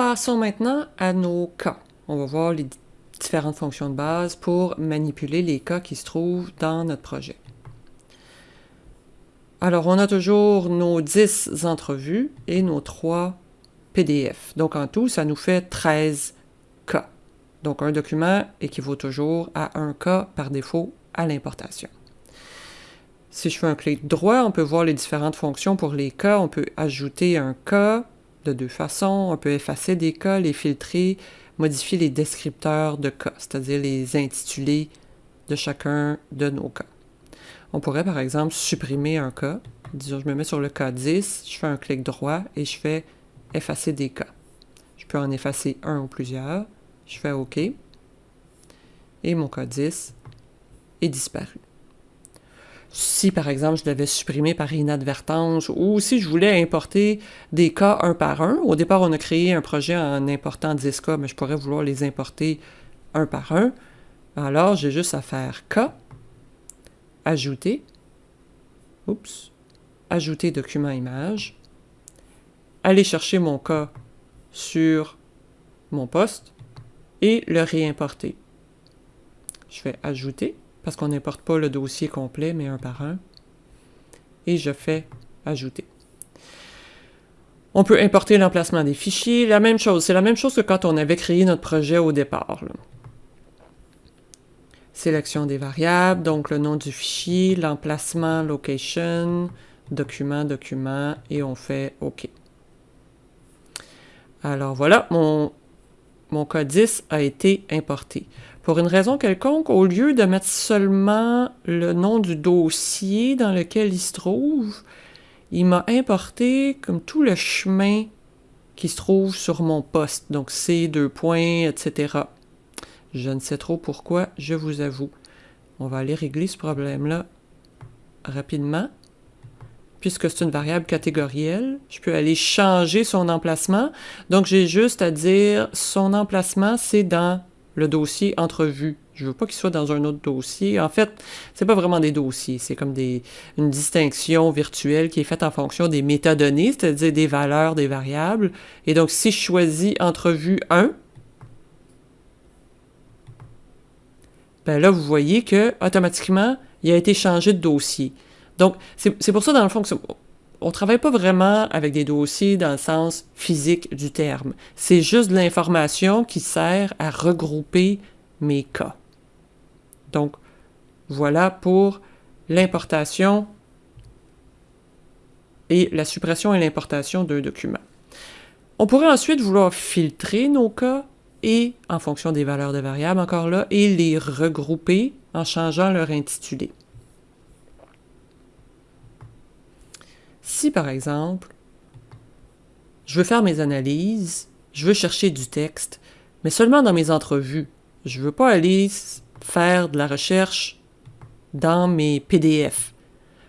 Passons maintenant à nos cas. On va voir les différentes fonctions de base pour manipuler les cas qui se trouvent dans notre projet. Alors, on a toujours nos 10 entrevues et nos 3 PDF. Donc, en tout, ça nous fait 13 cas. Donc, un document équivaut toujours à un cas par défaut à l'importation. Si je fais un clic droit, on peut voir les différentes fonctions pour les cas. On peut ajouter un cas de deux façons. On peut effacer des cas, les filtrer, modifier les descripteurs de cas, c'est-à-dire les intitulés de chacun de nos cas. On pourrait par exemple supprimer un cas. Disons, je me mets sur le cas 10, je fais un clic droit et je fais effacer des cas. Je peux en effacer un ou plusieurs. Je fais OK. Et mon cas 10 est disparu. Si par exemple je l'avais supprimé par inadvertance ou si je voulais importer des cas un par un, au départ on a créé un projet en important 10 cas, mais je pourrais vouloir les importer un par un, alors j'ai juste à faire cas Ajouter. Oups. Ajouter document image. Aller chercher mon cas sur mon poste et le réimporter. Je fais Ajouter, parce qu'on n'importe pas le dossier complet, mais un par un. Et je fais Ajouter. On peut importer l'emplacement des fichiers. La même chose, c'est la même chose que quand on avait créé notre projet au départ sélection des variables, donc le nom du fichier, l'emplacement, location, document, document, et on fait OK. Alors voilà, mon, mon code 10 a été importé. Pour une raison quelconque, au lieu de mettre seulement le nom du dossier dans lequel il se trouve, il m'a importé comme tout le chemin qui se trouve sur mon poste, donc C, deux points, etc. Je ne sais trop pourquoi, je vous avoue. On va aller régler ce problème-là rapidement. Puisque c'est une variable catégorielle, je peux aller changer son emplacement. Donc, j'ai juste à dire son emplacement, c'est dans le dossier entrevue. Je veux pas qu'il soit dans un autre dossier. En fait, c'est pas vraiment des dossiers, c'est comme des, une distinction virtuelle qui est faite en fonction des métadonnées, c'est-à-dire des valeurs des variables. Et donc, si je choisis entrevue 1, ben là, vous voyez que automatiquement, il a été changé de dossier. Donc, c'est pour ça, dans le fond, on ne travaille pas vraiment avec des dossiers dans le sens physique du terme. C'est juste de l'information qui sert à regrouper mes cas. Donc, voilà pour l'importation et la suppression et l'importation d'un document. On pourrait ensuite vouloir filtrer nos cas et en fonction des valeurs de variables encore là, et les regrouper en changeant leur intitulé. Si par exemple, je veux faire mes analyses, je veux chercher du texte, mais seulement dans mes entrevues, je ne veux pas aller faire de la recherche dans mes PDF.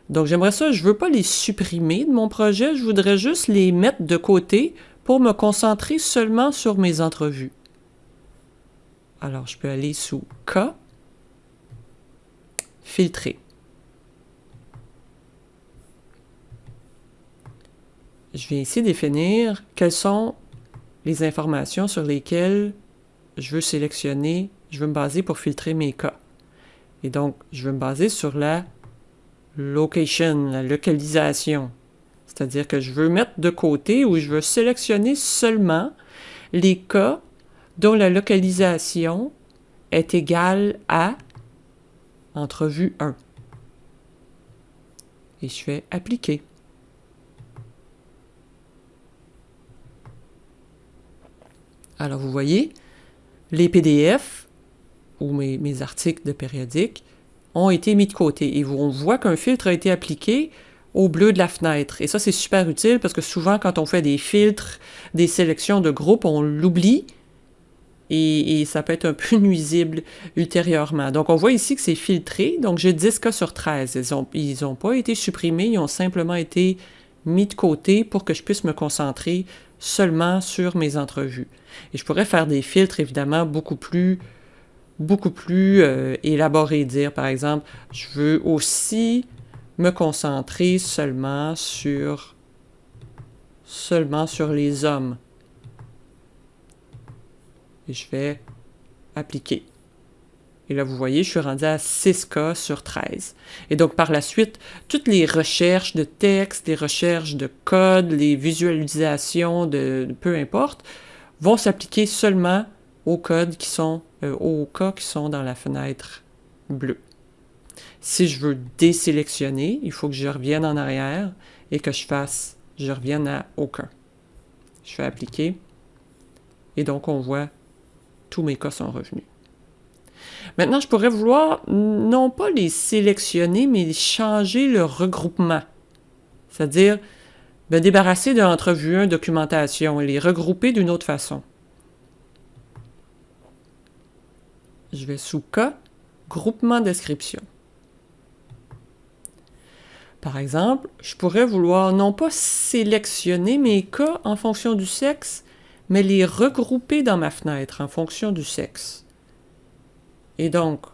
Donc j'aimerais ça, je ne veux pas les supprimer de mon projet, je voudrais juste les mettre de côté pour me concentrer seulement sur mes entrevues. Alors, je peux aller sous K, filtrer. Je vais ici définir quelles sont les informations sur lesquelles je veux sélectionner, je veux me baser pour filtrer mes cas. Et donc, je veux me baser sur la location, la localisation. C'est-à-dire que je veux mettre de côté ou je veux sélectionner seulement les cas dont la localisation est égale à entrevue 1. Et je fais appliquer. Alors vous voyez, les PDF ou mes, articles de périodique ont été mis de côté et on voit qu'un filtre a été appliqué au bleu de la fenêtre. Et ça, c'est super utile parce que souvent, quand on fait des filtres, des sélections de groupes, on l'oublie et, ça peut être un peu nuisible ultérieurement. Donc, on voit ici que c'est filtré. Donc, j'ai 10 cas sur 13. Ils n'ont pas été supprimés, ils ont simplement été mis de côté pour que je puisse me concentrer seulement sur mes entrevues. Et je pourrais faire des filtres, évidemment, beaucoup plus beaucoup plus euh, élaborés, dire par exemple, je veux aussi me concentrer seulement sur seulement sur les hommes Et je vais appliquer. Et là, vous voyez, je suis rendu à 6K sur 13. Et donc, par la suite, toutes les recherches de texte, les recherches de code, les visualisations de, peu importe, vont s'appliquer seulement aux codes qui sont, euh, aux cas qui sont dans la fenêtre bleue. Si je veux désélectionner, il faut que je revienne en arrière et que je fasse, je revienne à aucun. Je fais appliquer. Et donc, on voit tous mes cas sont revenus. Maintenant, je pourrais vouloir non pas les sélectionner, mais changer le regroupement. C'est-à-dire me débarrasser de l'entrevue 1 documentation et les regrouper d'une autre façon. Je vais sous cas, groupement description. Par exemple, je pourrais vouloir non pas sélectionner mes cas en fonction du sexe, mais les regrouper dans ma fenêtre en fonction du sexe. Et donc,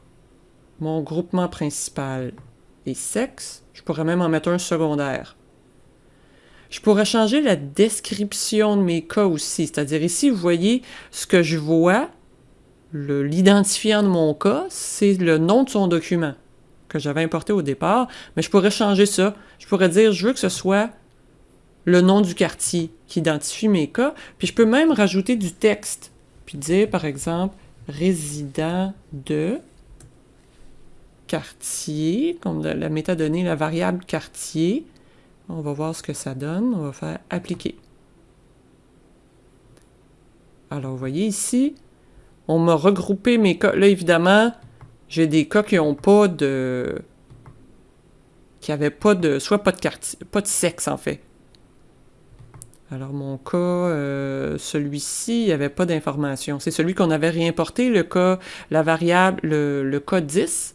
mon groupement principal est sexe. Je pourrais même en mettre un secondaire. Je pourrais changer la description de mes cas aussi. C'est-à-dire ici, vous voyez ce que je vois, l'identifiant de mon cas, c'est le nom de son document que j'avais importé au départ, mais je pourrais changer ça. Je pourrais dire, je veux que ce soit le nom du quartier qui identifie mes cas, puis je peux même rajouter du texte, puis dire, par exemple, résident de quartier, comme la métadonnée, la variable quartier. On va voir ce que ça donne. On va faire appliquer. Alors, vous voyez ici, on m'a regroupé mes cas. Là, évidemment, j'ai des cas qui n'ont pas de... qui n'avaient pas de... soit pas de quartier, pas de sexe, en fait. Alors, mon cas, euh, celui-ci, il n'y avait pas d'information. C'est celui qu'on avait réimporté, le cas, la variable, le, le cas 10.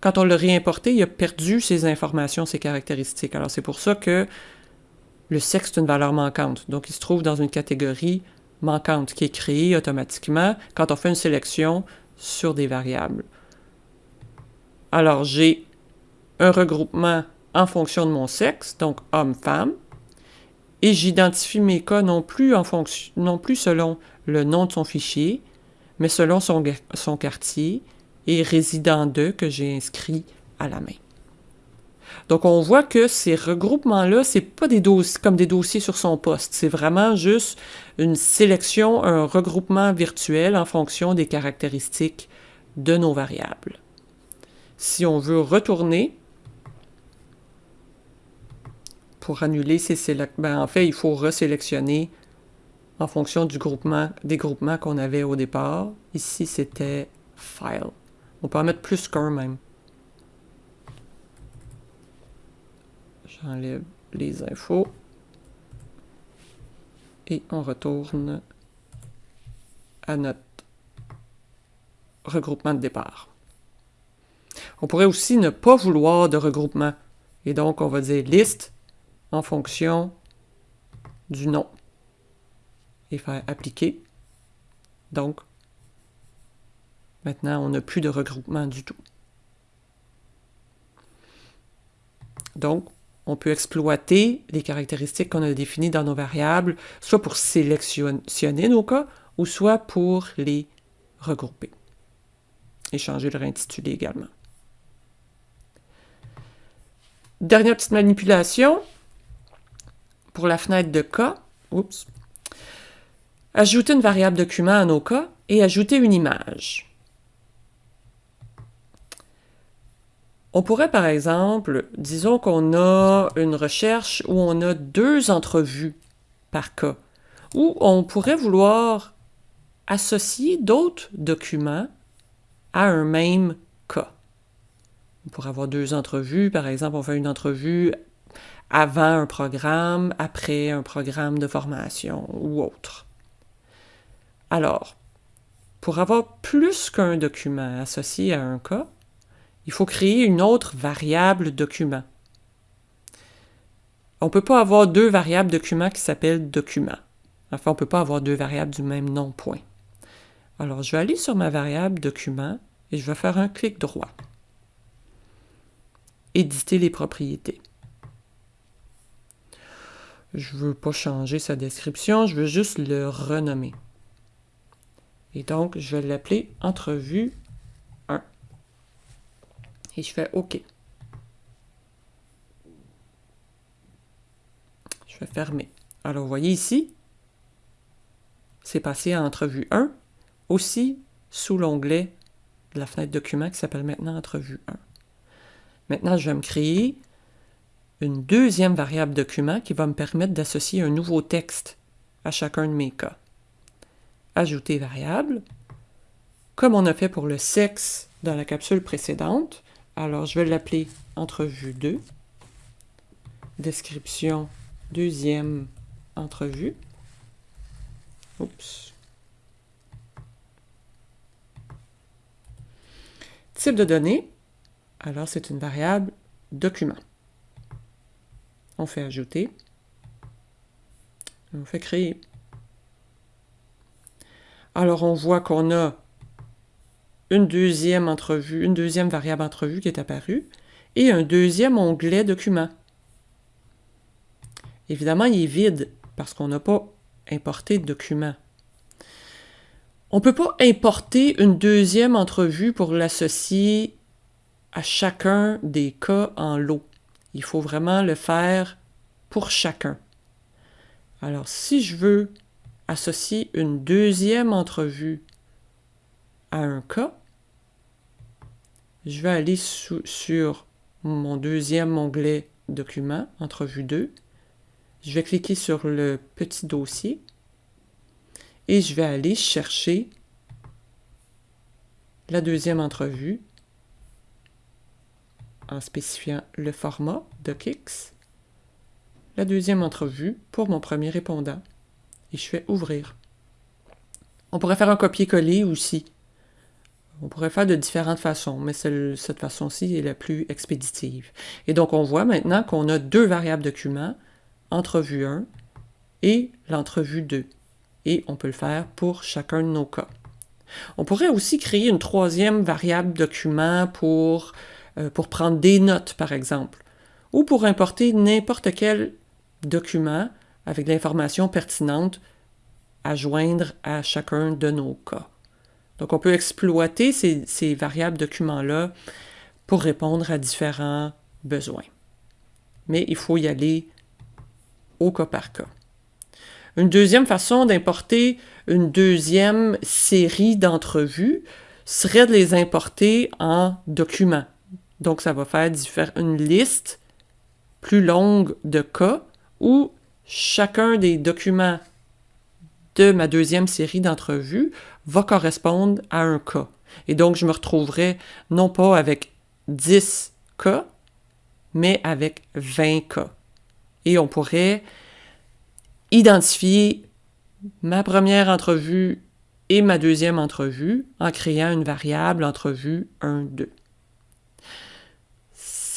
Quand on l'a réimporté, il a perdu ses informations, ses caractéristiques. Alors, c'est pour ça que le sexe est une valeur manquante. Donc, il se trouve dans une catégorie manquante qui est créée automatiquement quand on fait une sélection sur des variables. Alors, j'ai un regroupement en fonction de mon sexe, donc homme-femme, et j'identifie mes cas non plus, selon le nom de son fichier, mais selon son, quartier et résident de que j'ai inscrit à la main. Donc, on voit que ces regroupements-là, c'est pas des dossiers comme des dossiers sur son poste. C'est vraiment juste une sélection, un regroupement virtuel en fonction des caractéristiques de nos variables. Si on veut retourner, pour annuler ces sélections, ben, en fait, il faut resélectionner en fonction du groupement, des groupements qu'on avait au départ. Ici, c'était File. On peut en mettre plus qu'un même. J'enlève les infos. Et on retourne à notre regroupement de départ. On pourrait aussi ne pas vouloir de regroupement. Et donc, on va dire liste en fonction du nom et faire appliquer. Donc, maintenant, on n'a plus de regroupement du tout. Donc, on peut exploiter les caractéristiques qu'on a définies dans nos variables, soit pour sélectionner nos cas, ou soit pour les regrouper. Et changer leur intitulé également. Dernière petite manipulation pour la fenêtre de cas. Ajouter une variable document à nos cas et ajouter une image. On pourrait par exemple, disons qu'on a une recherche où on a deux entrevues par cas, ou on pourrait vouloir associer d'autres documents à un même cas. On pourrait avoir deux entrevues. Par exemple, on fait une entrevue avant un programme, après un programme de formation ou autre. Alors, pour avoir plus qu'un document associé à un cas, il faut créer une autre variable document. On ne peut pas avoir deux variables documents qui s'appellent document. Enfin, on ne peut pas avoir deux variables du même nom, point. Alors, je vais aller sur ma variable document et je vais faire un clic droit éditer les propriétés. Je ne veux pas changer sa description, je veux juste le renommer. Et donc, je vais l'appeler entrevue 1. Et je fais OK. Je vais fermer. Alors, vous voyez ici, c'est passé à entrevue 1, aussi sous l'onglet de la fenêtre document qui s'appelle maintenant entrevue 1. Maintenant, je vais me créer une deuxième variable document qui va me permettre d'associer un nouveau texte à chacun de mes cas. Ajouter variable. Comme on a fait pour le sexe dans la capsule précédente, alors je vais l'appeler entrevue 2. Description deuxième entrevue. Oups. Type de données, alors c'est une variable document. On fait ajouter. On fait créer. Alors on voit qu'on a une deuxième entrevue, une deuxième variable entrevue qui est apparue et un deuxième onglet document. Évidemment, il est vide parce qu'on n'a pas importé de document. On ne peut pas importer une deuxième entrevue pour l'associer à chacun des cas en lot. Il faut vraiment le faire pour chacun. Alors, si je veux associer une deuxième entrevue à un cas, je vais aller sur mon deuxième onglet document, entrevue 2. Je vais cliquer sur le petit dossier et je vais aller chercher la deuxième entrevue en spécifiant le format DocX, la deuxième entrevue pour mon premier répondant et je fais ouvrir. On pourrait faire un copier-coller aussi. On pourrait faire de différentes façons, mais cette façon-ci est la plus expéditive. Et donc, on voit maintenant qu'on a deux variables documents, entrevue 1 et l'entrevue 2 et on peut le faire pour chacun de nos cas. On pourrait aussi créer une troisième variable document pour, pour prendre des notes, par exemple, ou pour importer n'importe quel document avec l'information pertinente à joindre à chacun de nos cas. Donc, on peut exploiter ces, ces variables documents-là pour répondre à différents besoins. Mais il faut y aller au cas par cas. Une deuxième façon d'importer une deuxième série d'entrevues serait de les importer en documents. Donc, ça va faire une liste plus longue de cas où chacun des documents de ma deuxième série d'entrevues va correspondre à un cas. Et donc, je me retrouverai non pas avec 10 cas, mais avec 20 cas. Et on pourrait identifier ma première entrevue et ma deuxième entrevue en créant une variable entrevue 1-2.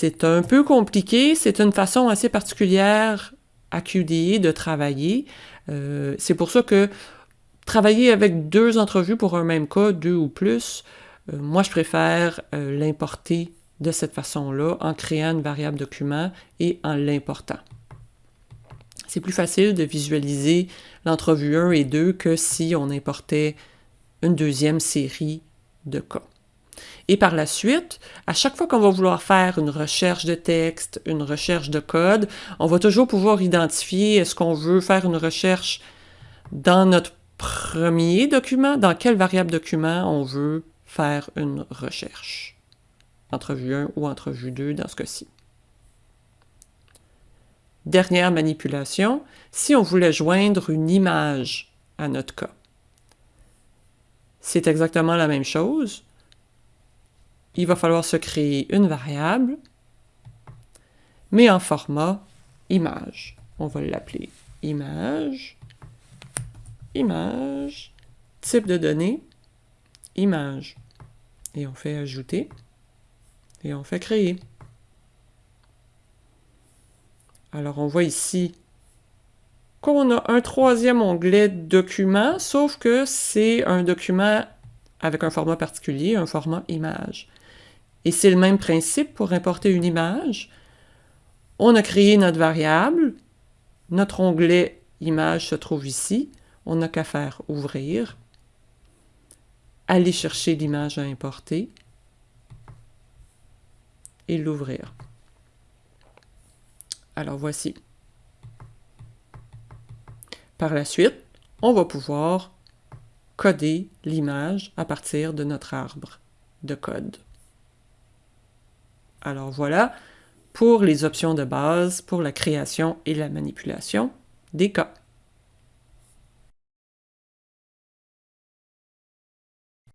C'est un peu compliqué, c'est une façon assez particulière à QDE de travailler. Euh, c'est pour ça que travailler avec deux entrevues pour un même cas, deux ou plus, euh, moi je préfère euh, l'importer de cette façon-là en créant une variable document et en l'important c'est plus facile de visualiser l'entrevue 1 et 2 que si on importait une deuxième série de cas. Et par la suite, à chaque fois qu'on va vouloir faire une recherche de texte, une recherche de code, on va toujours pouvoir identifier est-ce qu'on veut faire une recherche dans notre premier document, dans quelle variable document on veut faire une recherche. Entrevue 1 ou entrevue 2 dans ce cas-ci. Dernière manipulation, si on voulait joindre une image à notre cas. C'est exactement la même chose. Il va falloir se créer une variable, mais en format image. On va l'appeler image, image, type de données, image. Et on fait ajouter, et on fait créer. Alors, on voit ici qu'on a un troisième onglet document, sauf que c'est un document avec un format particulier, un format image. Et c'est le même principe pour importer une image. On a créé notre variable, notre onglet image se trouve ici, on n'a qu'à faire ouvrir. aller chercher l'image à importer et l'ouvrir. Alors voici. Par la suite, on va pouvoir coder l'image à partir de notre arbre de code. Alors voilà pour les options de base pour la création et la manipulation des cas.